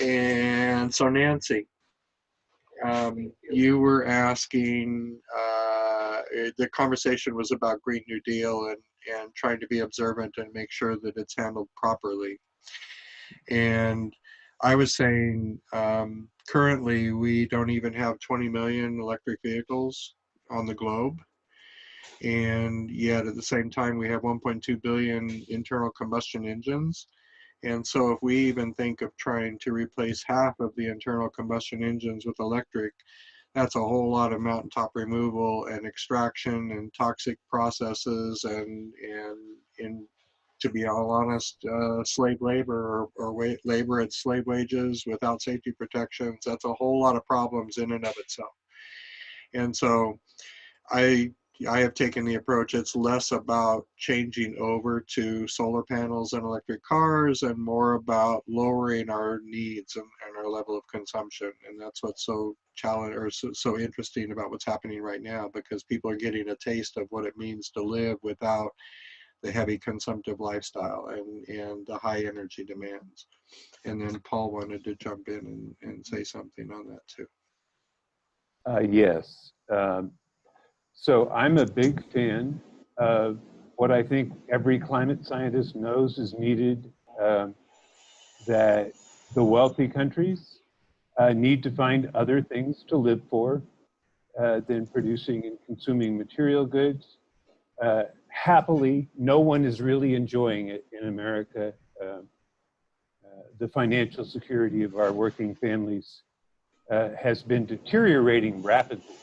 And so Nancy, um, you were asking, uh, eh, the conversation was about Green New Deal and, and trying to be observant and make sure that it's handled properly. And I was saying, um, currently we don't even have 20 million electric vehicles on the globe. And yet at the same time, we have 1.2 billion internal combustion engines. And so if we even think of trying to replace half of the internal combustion engines with electric, that's a whole lot of mountaintop removal and extraction and toxic processes and, and in, to be all honest, uh, slave labor or, or labor at slave wages without safety protections. That's a whole lot of problems in and of itself. And so I I have taken the approach it's less about changing over to solar panels and electric cars and more about lowering our needs and, and our level of consumption. And that's what's so challenge or so, so interesting about what's happening right now because people are getting a taste of what it means to live without the heavy consumptive lifestyle and, and the high energy demands. And then Paul wanted to jump in and, and say something on that too. Uh, yes. Um, so I'm a big fan of what I think every climate scientist knows is needed, um, that the wealthy countries uh, need to find other things to live for uh, than producing and consuming material goods. Uh, happily, no one is really enjoying it in America. Um, uh, the financial security of our working families uh, has been deteriorating rapidly.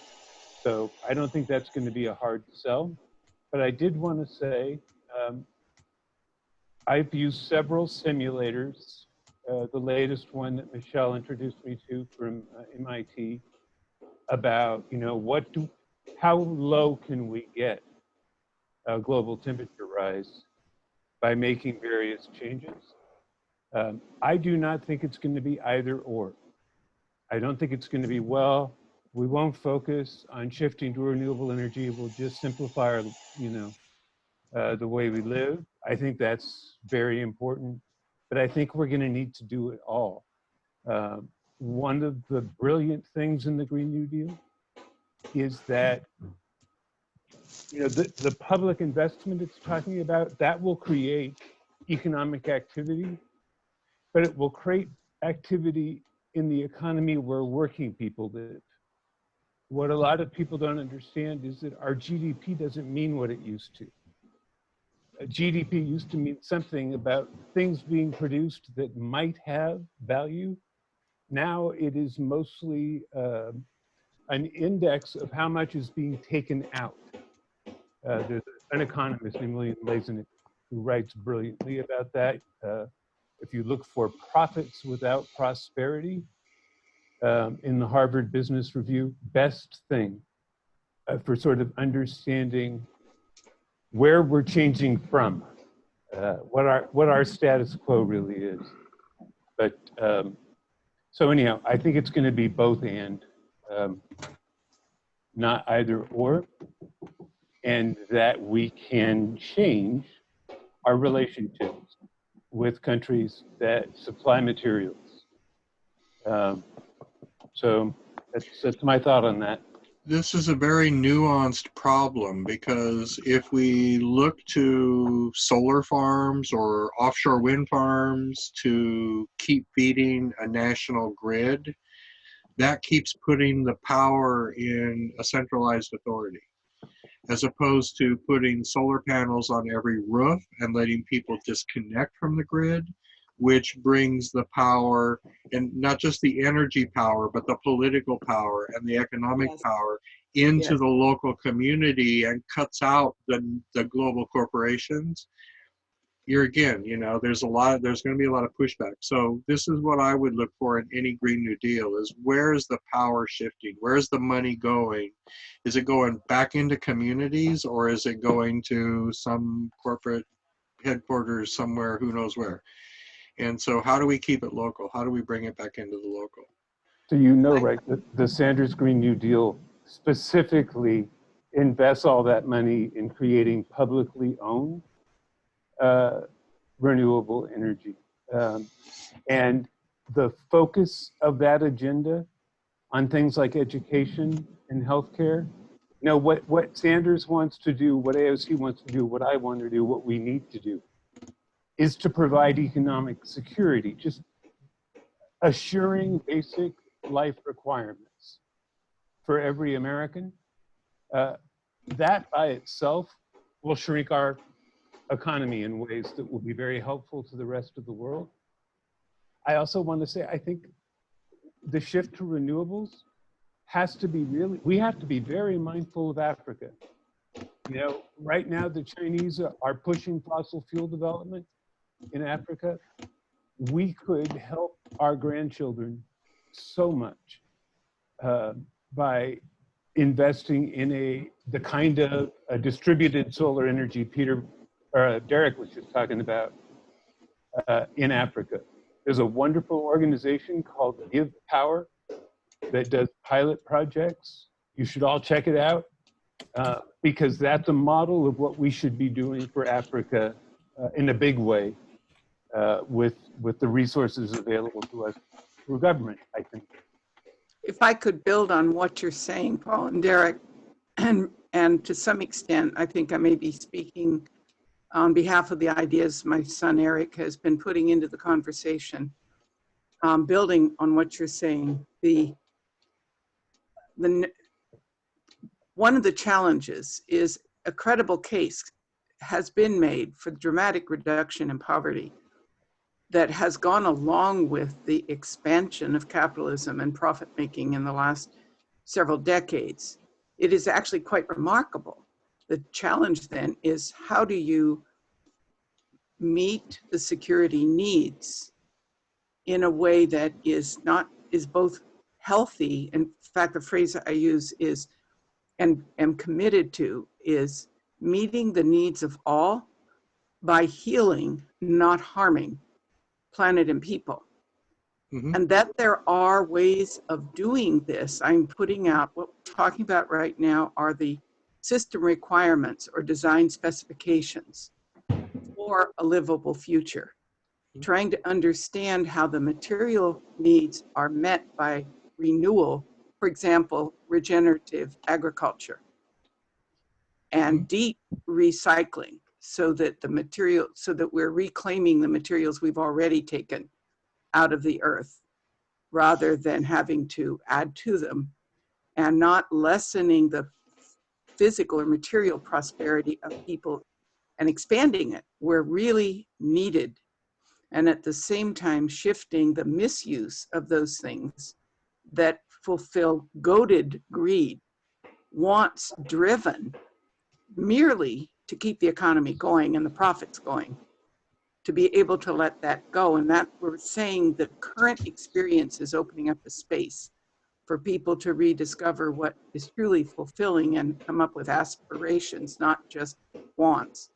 So I don't think that's going to be a hard sell. But I did want to say um, I've used several simulators. Uh, the latest one that Michelle introduced me to from uh, MIT about, you know, what do, how low can we get a global temperature rise by making various changes? Um, I do not think it's going to be either or. I don't think it's going to be, well, we won't focus on shifting to renewable energy. We'll just simplify our, you know, uh, the way we live. I think that's very important, but I think we're going to need to do it all. Uh, one of the brilliant things in the Green New Deal is that you know the, the public investment it's talking about that will create economic activity, but it will create activity in the economy where working people live what a lot of people don't understand is that our GDP doesn't mean what it used to. GDP used to mean something about things being produced that might have value. Now it is mostly uh, an index of how much is being taken out. Uh, there's an economist named William Lazonick who writes brilliantly about that. Uh, if you look for profits without prosperity, um, in the Harvard Business Review, best thing uh, for sort of understanding where we're changing from, uh, what our what our status quo really is. But um, so anyhow, I think it's going to be both and, um, not either or, and that we can change our relationships with countries that supply materials. Um, so that's, that's my thought on that. This is a very nuanced problem because if we look to solar farms or offshore wind farms to keep feeding a national grid, that keeps putting the power in a centralized authority as opposed to putting solar panels on every roof and letting people disconnect from the grid which brings the power and not just the energy power, but the political power and the economic yes. power into yes. the local community and cuts out the, the global corporations. you're again, you know, there's a lot, there's going to be a lot of pushback. So this is what I would look for in any Green New Deal is where is the power shifting? Where's the money going? Is it going back into communities or is it going to some corporate headquarters somewhere, who knows where? And so how do we keep it local? How do we bring it back into the local? So you know, right, the, the Sanders Green New Deal specifically invests all that money in creating publicly owned uh, renewable energy. Um, and the focus of that agenda on things like education and healthcare, you know, what, what Sanders wants to do, what AOC wants to do, what I want to do, what we need to do is to provide economic security, just assuring basic life requirements for every American. Uh, that by itself will shrink our economy in ways that will be very helpful to the rest of the world. I also want to say, I think the shift to renewables has to be really, we have to be very mindful of Africa. You know, right now the Chinese are- are pushing fossil fuel development in Africa. We could help our grandchildren so much uh, by investing in a the kind of distributed solar energy Peter uh, Derek was just talking about uh, in Africa. There's a wonderful organization called Give Power that does pilot projects. You should all check it out uh, because that's a model of what we should be doing for Africa uh, in a big way uh, with with the resources available to us through government. I think. If I could build on what you're saying, Paul and Derek, and, and to some extent, I think I may be speaking on behalf of the ideas my son Eric has been putting into the conversation. Um, building on what you're saying, the, the, one of the challenges is a credible case has been made for dramatic reduction in poverty that has gone along with the expansion of capitalism and profit making in the last several decades. It is actually quite remarkable. The challenge then is how do you meet the security needs in a way that is not is both healthy in fact the phrase i use is and am committed to is meeting the needs of all by healing not harming planet and people. Mhm. And that there are ways of doing this. I'm putting out, what we're talking about right now are the system requirements or design specifications for a livable future. Trying to understand how the material needs are met by renewal, for example, regenerative agriculture and deep recycling so that the material, so that we're reclaiming the materials we've already taken out of the earth rather than having to add to them and not lessening the physical or material prosperity of people and expanding it where really needed. And at the same time shifting the misuse of those things that fulfill goaded greed wants driven merely to keep the economy going and the profits going to be able to let that go. And that we're saying the current experience is opening up a space for people to rediscover what is truly fulfilling and come up with aspirations not just wants.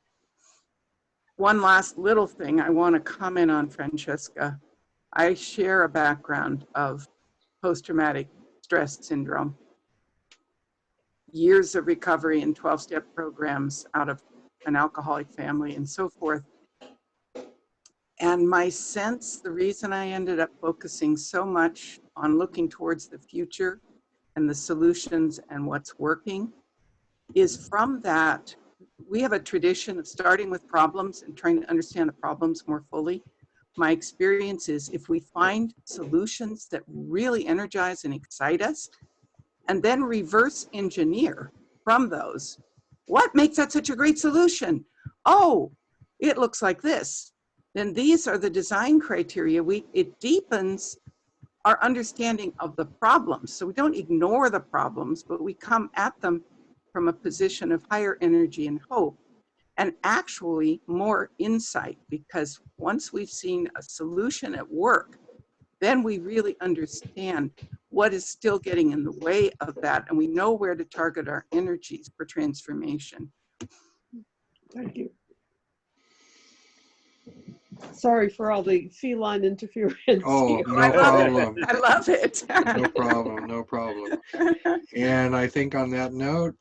One last little thing i want to comment on francesca. I share a background of post-traumatic stress syndrome years of recovery and 12 step programs out of an alcoholic family and so forth. And my sense, the reason I ended up focusing so much on looking towards the future and the solutions and what's working is from that, we have a tradition of starting with problems and trying to understand the problems more fully. My experience is if we find solutions that really energize and excite us, and then reverse engineer from those. What makes that such a great solution? Oh, it looks like this. Then these are the design criteria. We it deepens our understanding of the problems. So we don't ignore the problems, but we come at them from a position of higher energy and hope and actually more insight because once we've seen a solution at work, then we really understand what is still getting in the way of that, and we know where to target our energies for transformation. Thank you. Sorry for all the feline interference. Oh, no I love it. I love it. No problem, no problem. And I think on that note,